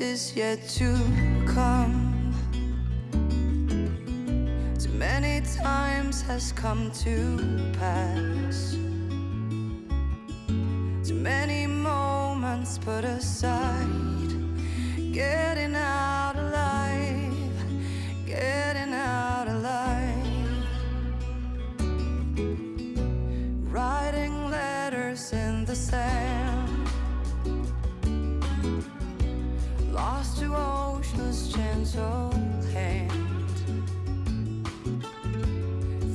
Is yet to come. Too many times has come to pass. Too many moments put aside. Getting out alive Getting out alive. Writing letters in the sand. to ocean's gentle hand.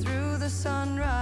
Through the sunrise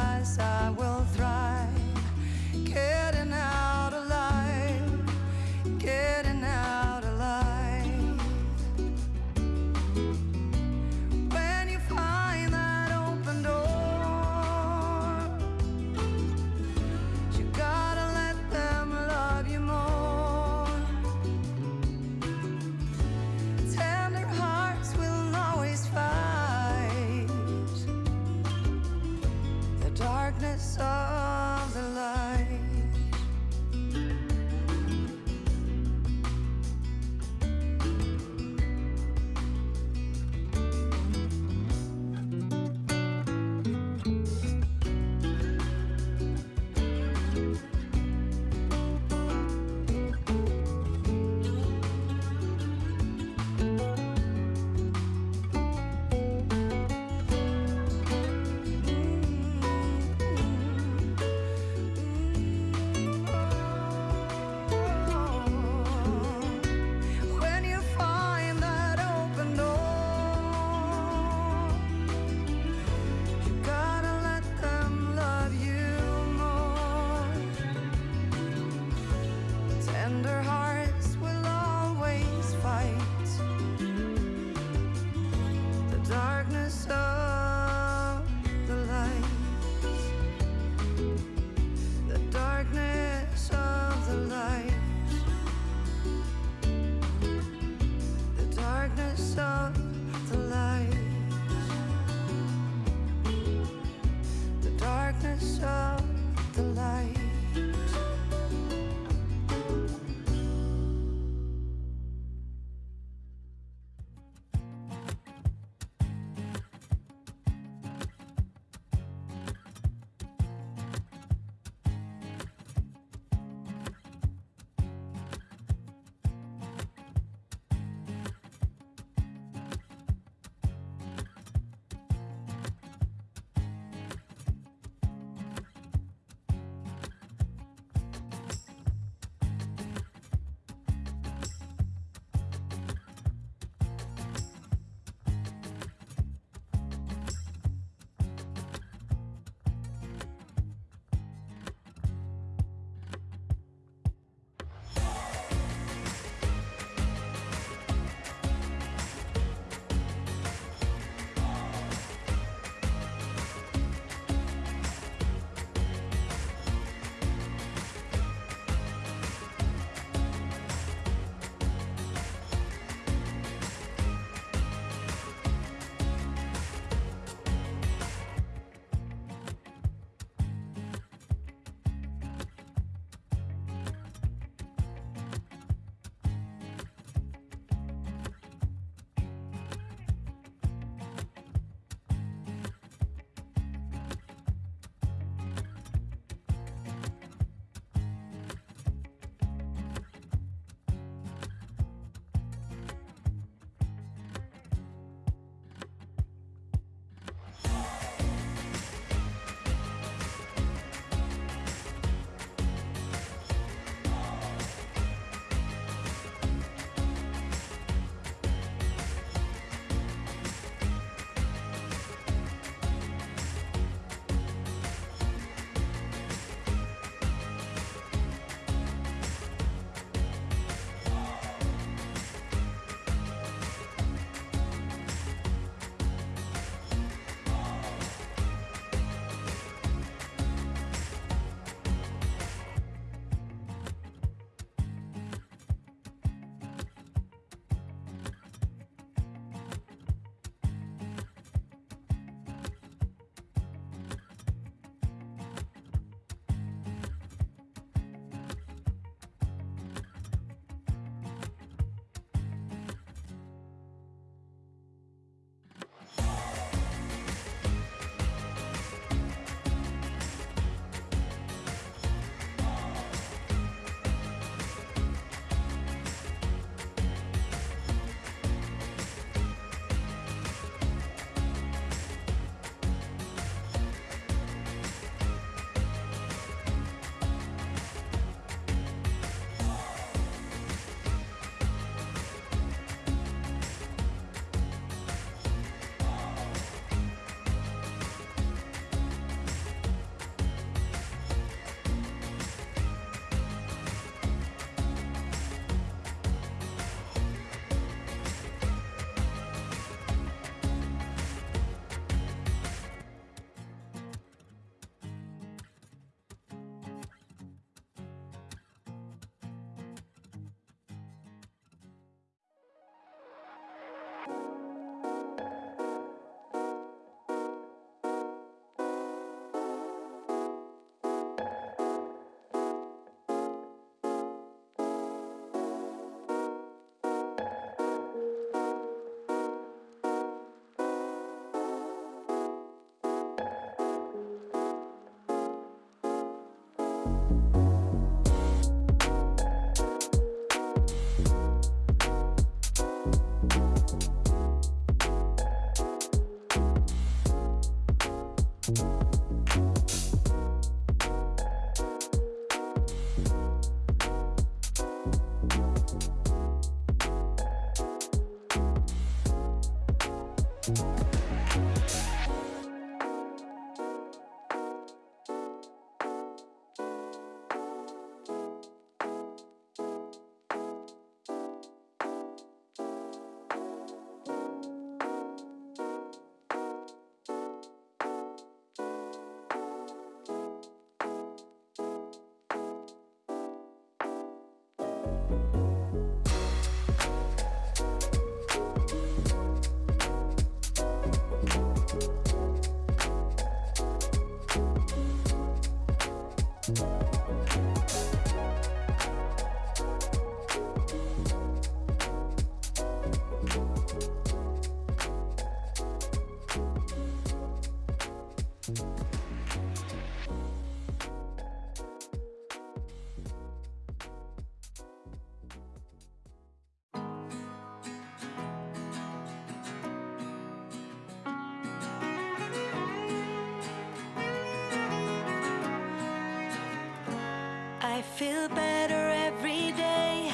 feel better every day.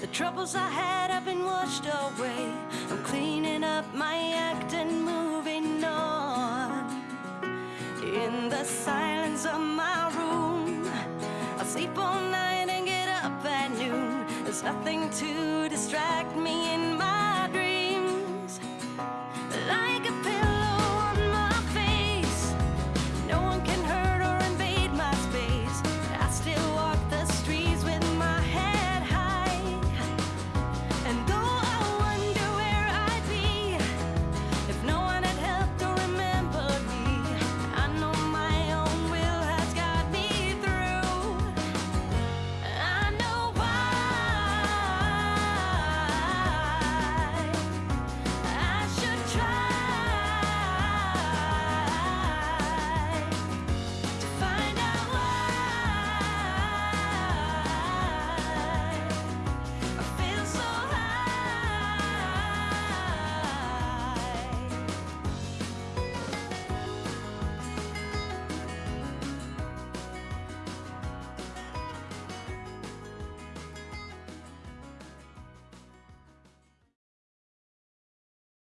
The troubles I had have been washed away. I'm cleaning up my act and moving on. In the silence of my room, I'll sleep all night and get up at noon. There's nothing to distract me in